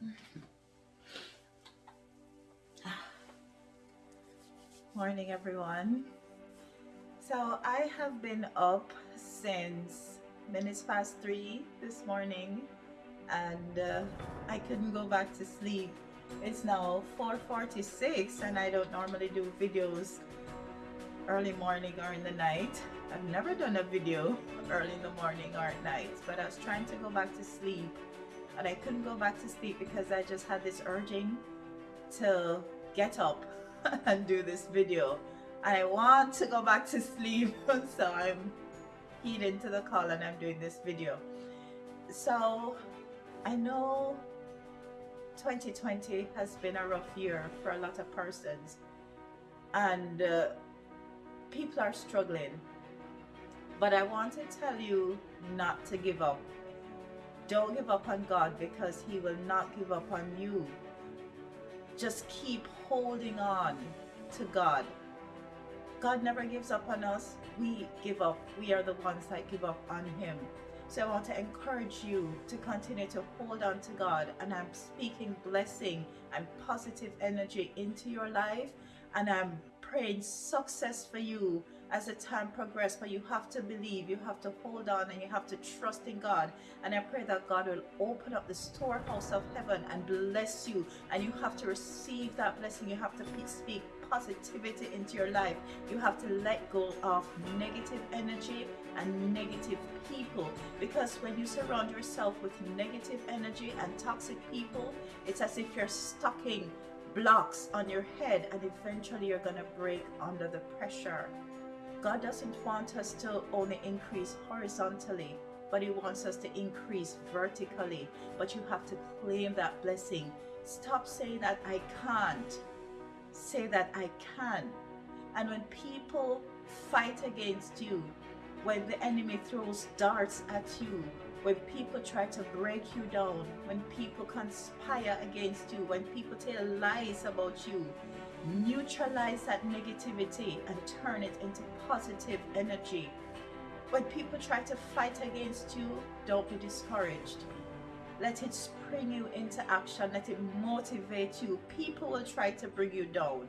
Morning, everyone. So I have been up since minutes past three this morning and uh, I couldn't go back to sleep. It's now 4.46 and I don't normally do videos early morning or in the night. I've never done a video early in the morning or at night, but I was trying to go back to sleep and I couldn't go back to sleep because I just had this urging to get up and do this video. And I want to go back to sleep, so I'm heeding to the call and I'm doing this video. So I know 2020 has been a rough year for a lot of persons and uh, people are struggling but I want to tell you not to give up don't give up on God because he will not give up on you. Just keep holding on to God. God never gives up on us. We give up. We are the ones that give up on him. So I want to encourage you to continue to hold on to God and I'm speaking blessing and positive energy into your life and I'm praying success for you as the time progresses but you have to believe you have to hold on and you have to trust in God. And I pray that God will open up the storehouse of heaven and bless you. And you have to receive that blessing. You have to speak positivity into your life. You have to let go of negative energy and negative people. Because when you surround yourself with negative energy and toxic people it's as if you're stocking blocks on your head and eventually you're gonna break under the pressure God doesn't want us to only increase horizontally but he wants us to increase vertically. But you have to claim that blessing. Stop saying that I can't. Say that I can. And when people fight against you, when the enemy throws darts at you, when people try to break you down, when people conspire against you, when people tell lies about you, neutralize that negativity and turn it into positive energy. When people try to fight against you, don't be discouraged. Let it spring you into action. Let it motivate you. People will try to bring you down.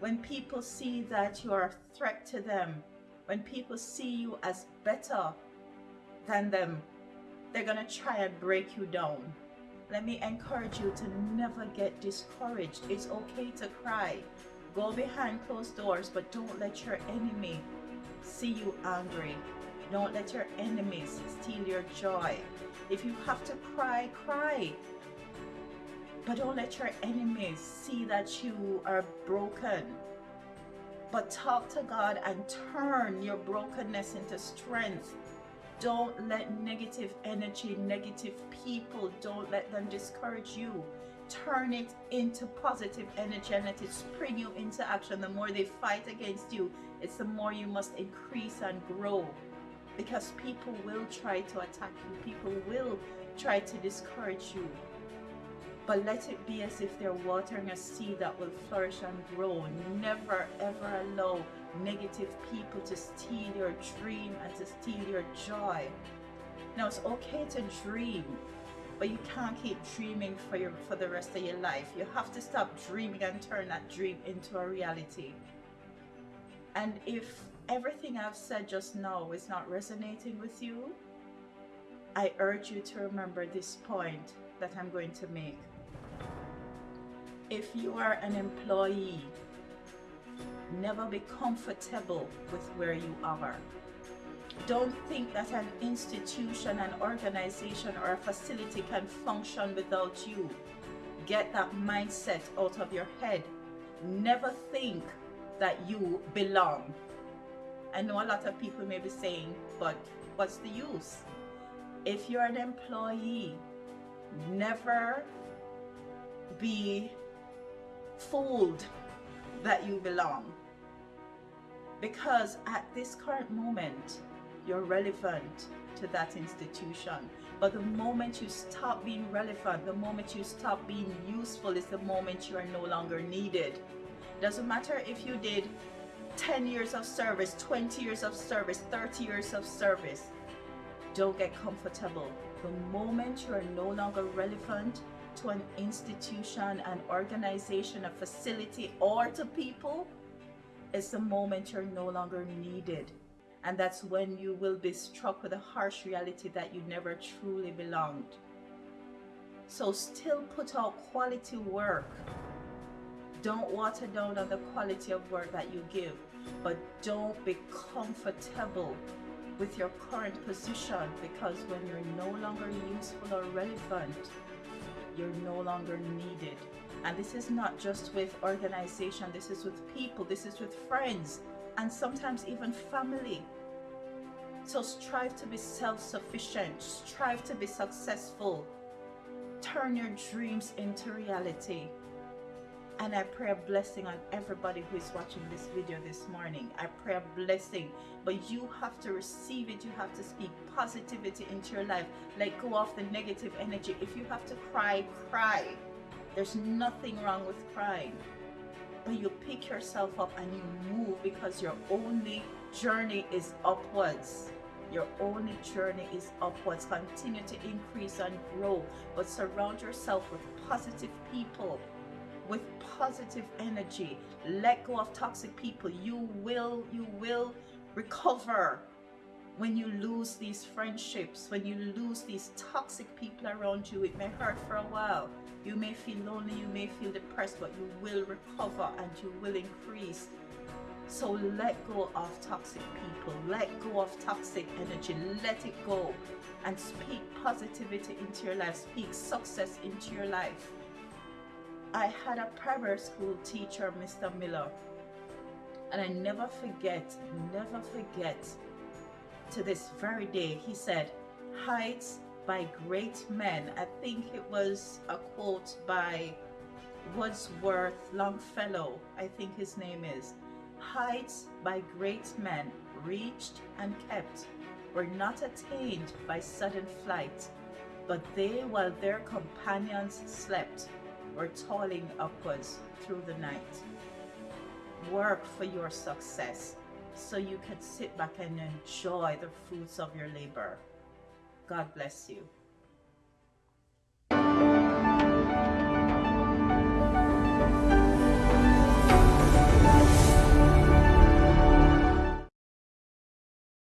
When people see that you are a threat to them, when people see you as better than them, they're going to try and break you down. Let me encourage you to never get discouraged. It's okay to cry. Go behind closed doors, but don't let your enemy see you angry. Don't let your enemies steal your joy. If you have to cry, cry. But don't let your enemies see that you are broken. But talk to God and turn your brokenness into strength. Don't let negative energy, negative people, don't let them discourage you. Turn it into positive energy and let it spring you into action. The more they fight against you, it's the more you must increase and grow because people will try to attack you people will try to discourage you but let it be as if they're watering a seed that will flourish and grow. Never ever allow negative people to steal your dream and to steal your joy. Now it's okay to dream but you can't keep dreaming for your for the rest of your life. You have to stop dreaming and turn that dream into a reality. And if everything I've said just now is not resonating with you, I urge you to remember this point that I'm going to make. If you are an employee, never be comfortable with where you are. Don't think that an institution, an organization, or a facility can function without you. Get that mindset out of your head. Never think that you belong I know a lot of people may be saying, but what's the use? If you're an employee, never be fooled that you belong. Because at this current moment, you're relevant to that institution. But the moment you stop being relevant, the moment you stop being useful is the moment you are no longer needed. Doesn't matter if you did 10 years of service, 20 years of service, 30 years of service. Don't get comfortable. The moment you are no longer relevant, to an institution, an organization, a facility, or to people, it's the moment you're no longer needed. And that's when you will be struck with a harsh reality that you never truly belonged. So still put out quality work. Don't water down on the quality of work that you give, but don't be comfortable with your current position because when you're no longer useful or relevant, you're no longer needed. And this is not just with organization, this is with people, this is with friends, and sometimes even family. So strive to be self-sufficient, strive to be successful. Turn your dreams into reality. And I pray a blessing on everybody who is watching this video this morning. I pray a blessing, but you have to receive it. You have to speak positivity into your life. Let go of the negative energy. If you have to cry, cry. There's nothing wrong with crying. But you pick yourself up and you move because your only journey is upwards. Your only journey is upwards. Continue to increase and grow, but surround yourself with positive people with positive energy. Let go of toxic people. You will, you will recover when you lose these friendships, when you lose these toxic people around you. It may hurt for a while. You may feel lonely, you may feel depressed, but you will recover and you will increase. So let go of toxic people, let go of toxic energy, let it go and speak positivity into your life, speak success into your life. I had a primary school teacher, Mr. Miller, and I never forget, never forget to this very day, he said, Heights by great men. I think it was a quote by Wordsworth Longfellow, I think his name is. Heights by great men, reached and kept, were not attained by sudden flight, but they, while their companions slept, or toiling upwards through the night. Work for your success so you can sit back and enjoy the fruits of your labor. God bless you.